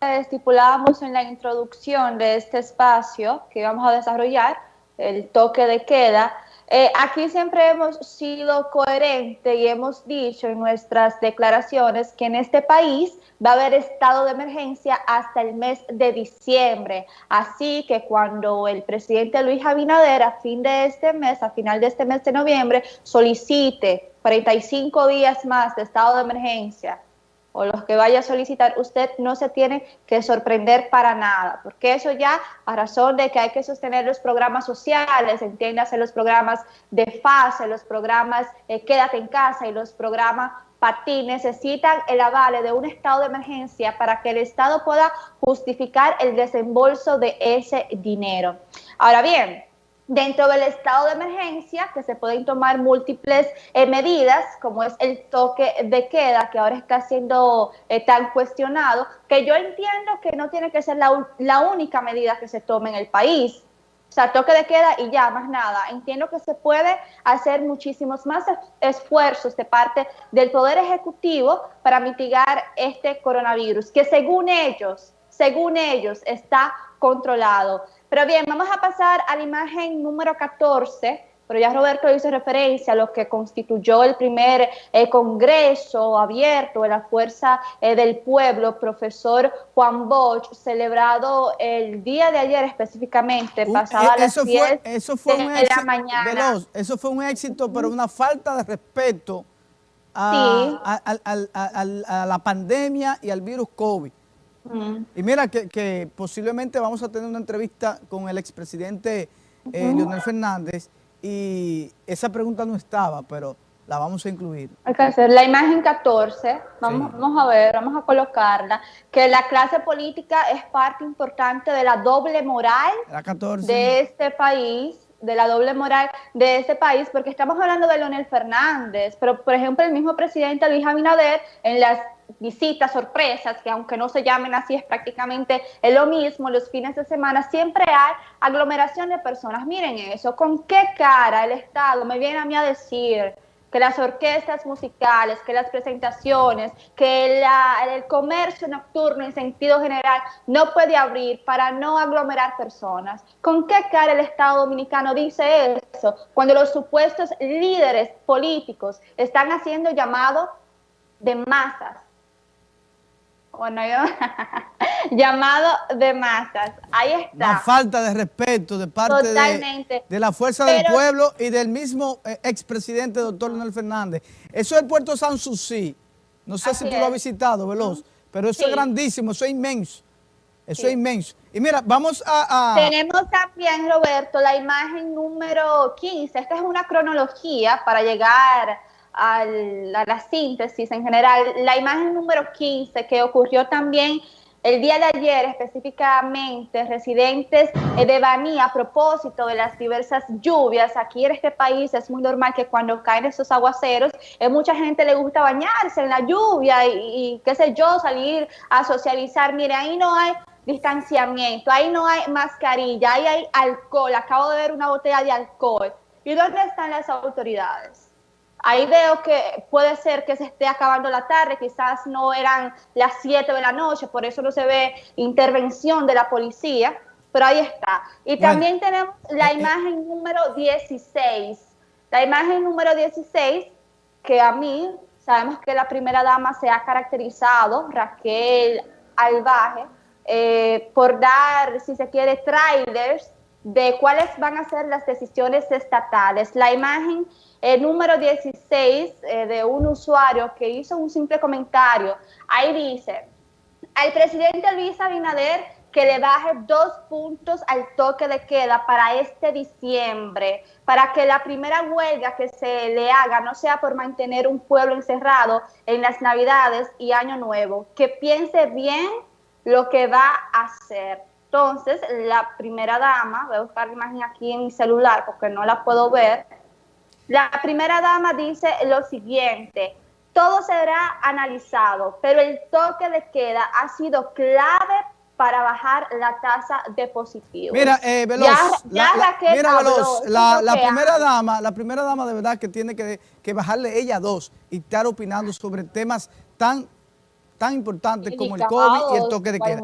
estipulábamos en la introducción de este espacio que vamos a desarrollar, el toque de queda, eh, aquí siempre hemos sido coherentes y hemos dicho en nuestras declaraciones que en este país va a haber estado de emergencia hasta el mes de diciembre. Así que cuando el presidente Luis Abinader a fin de este mes, a final de este mes de noviembre, solicite 45 días más de estado de emergencia o los que vaya a solicitar, usted no se tiene que sorprender para nada, porque eso ya a razón de que hay que sostener los programas sociales, entiéndase los programas de fase, los programas eh, quédate en casa y los programas PATI necesitan el avale de un estado de emergencia para que el Estado pueda justificar el desembolso de ese dinero. Ahora bien, Dentro del estado de emergencia, que se pueden tomar múltiples eh, medidas, como es el toque de queda, que ahora está siendo eh, tan cuestionado, que yo entiendo que no tiene que ser la, la única medida que se tome en el país. O sea, toque de queda y ya, más nada. Entiendo que se puede hacer muchísimos más esfuerzos de parte del Poder Ejecutivo para mitigar este coronavirus, que según ellos, según ellos, está controlado. Pero bien, vamos a pasar a la imagen número 14, pero ya Roberto hizo referencia a lo que constituyó el primer eh, congreso abierto de la Fuerza eh, del Pueblo, profesor Juan Bosch, celebrado el día de ayer específicamente, pasada eh, eso las 10 fue, eso fue de un éxito, la mañana. eso fue un éxito, pero una falta de respeto a, a la pandemia y al virus COVID. Y mira que, posiblemente vamos a tener una entrevista con el expresidente eh, Leonel Fernández y esa pregunta no estaba, pero la vamos a incluir. Hay que hacer la imagen 14, vamos, vamos a ver, vamos a colocarla, que la clase política es parte importante de la doble moral de este país, de la doble moral de este país, porque estamos hablando de Leonel Fernández, pero por ejemplo el mismo presidente Luis Abinader en las visitas, sorpresas, que aunque no se llamen así es prácticamente lo mismo, los fines de semana siempre hay aglomeración de personas. Miren eso, ¿con qué cara el Estado me viene a mí a decir que las orquestas musicales, que las presentaciones, que el comercio nocturno en sentido general no puede abrir para no aglomerar personas. ¿Con qué cara el Estado Dominicano dice eso cuando los supuestos líderes políticos están haciendo llamado de masas bueno, yo, llamado de masas. Ahí está. La falta de respeto de parte de, la fuerza del pueblo y del mismo eh, expresidente doctor Leonel Fernández. Eso es el puerto San Susi. No sé si tú lo has visitado, Veloz, pero eso es grandísimo, eso es inmenso. Eso es inmenso. Y mira, vamos a, Tenemos también, Roberto, la imagen número 15. Esta es una cronología para llegar a la síntesis en general, la imagen número 15 que ocurrió también el día de ayer específicamente, residentes de Baní a propósito de las diversas lluvias, aquí en este país es muy normal que cuando caen esos aguaceros, a mucha gente le gusta bañarse en la lluvia y, y qué sé yo, salir a socializar, mire, ahí no hay distanciamiento, ahí no hay mascarilla, ahí hay alcohol, acabo de ver una botella de alcohol. ¿Y dónde están las autoridades? Ahí veo que puede ser que se esté acabando la tarde, quizás no eran las 7 de la noche, por eso no se ve intervención de la policía, pero ahí está. Y también tenemos la eh, eh. imagen número 16. La imagen número 16, que a mí, sabemos que la primera dama se ha caracterizado, Raquel Albaje, eh, por dar, si se quiere, trailers de cuáles van a ser las decisiones estatales. La imagen el número 16 eh, de un usuario que hizo un simple comentario. Ahí dice, al presidente Luis Abinader que le baje dos puntos al toque de queda para este diciembre, para que la primera huelga que se le haga no sea por mantener un pueblo encerrado en las Navidades y Año Nuevo, que piense bien lo que va a hacer. Entonces, la primera dama, voy a buscar la imagen aquí en mi celular porque no la puedo ver, la primera dama dice lo siguiente, todo será analizado, pero el toque de queda ha sido clave para bajar la tasa de positivos. Mira, eh, Veloz, la, mira, Veloz, la, primera dama, la primera dama de verdad que tiene que, que bajarle ella dos y estar opinando sobre temas tan, tan importantes como el COVID y el toque de queda.